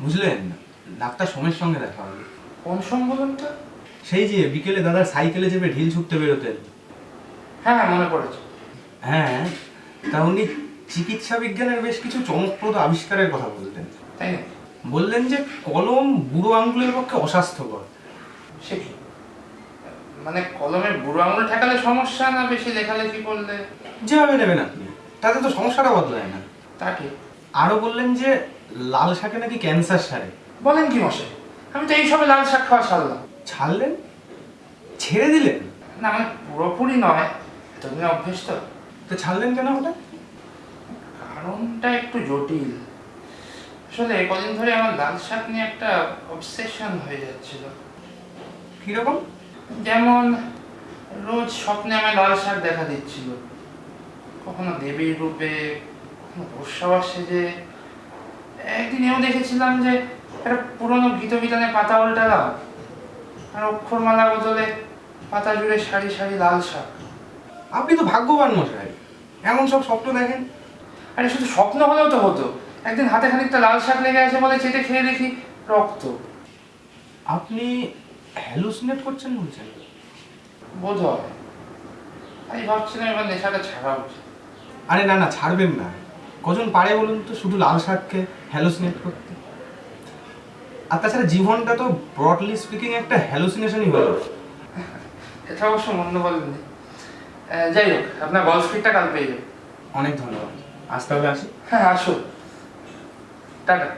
বুঝলেন? ডাক্তার সোমের সঙ্গে দেখা হবে। কোন তো সেই যে বিকেলে দাদার সাইকেলে চেপে ঢিল ছুটতে বেরোতেন। হ্যাঁ হ্যাঁ মনে পড়েছে। হ্যাঁ তা উনি চিকিৎসা বিজ্ঞানের বেশ কিছু চমকপ্রদ আবিষ্কারের কথা বলতেন। তাই না বললেন যে কলম বুড়ো আঙ্গুলের পক্ষে অস্বাস্থ্যকর। সে কি? মানে কলমে বুড়ো আঙুল ঠেকালে সমস্যা না বেশি লেখালেখি করলে? যেভাবে নেবেন আপনি তাতে তো সমস্যাটা বদলায় না। তা ঠিক। আরও বললেন যে লাল শাকে নাকি ক্যান্সার সারে। বলেন কি মশাই? আমি তো এইসবে লাল শাক খাওয়া ছাড়লাম। ছাড়লেন? ছেড়ে দিলেন? না মানে পুরোপুরি নয়। এতদিনে অভ্যেস তো তো ছাড়লেন কেন হঠাৎ? কারণটা একটু জটিল। আসলে কদিন ধরে আমার লাল শাক নিয়ে একটা অবসেশন হয়ে যাচ্ছিল। কীরকম যেমন রোজ স্বপ্নে আমার লাল শাক দেখা দিচ্ছিল। কখনো দেবীর রূপে কখনো বর্ষাবার সেজে একদিন এও দেখেছিলাম যে একটা পুরনো গীত বিতানে পাতা উল্টালাম আর অক্ষরমালা বদলে পাতা জুড়ে সারি সারি লাল শাক। আপনি তো ভাগ্যবান মশাই। এমন সব স্বপ্ন দেখেন? আরে শুধু স্বপ্ন হলেও তো হতো। একদিন হাতে খানিকটা লাল শাক লেগে আছে বলে চেটে খেয়ে দেখি রক্ত। আপনি হ্যালুসিনেট করছেন বলছেন? বোধ হয়। আমি ভাবছিলাম এবার নেশাটা ছাড়া উচিত আরে না না ছাড়বেন না। কজন পারে বলুন তো? শুধু লাল শাককে হ্যালোসিনেট করতে। আর তাছাড়া জীবনটা তো ব্রডলি স্পিকিং একটা হ্যালোসিনেশনই হলো। এটা অবশ্য মন্দ বলেন যাই হোক আপনার বল স্পিকটা কাল পেয়ে যাবে। অনেক ধন্যবাদ। আসতে হবে আসি। হ্যাঁ আসুন। টাটা।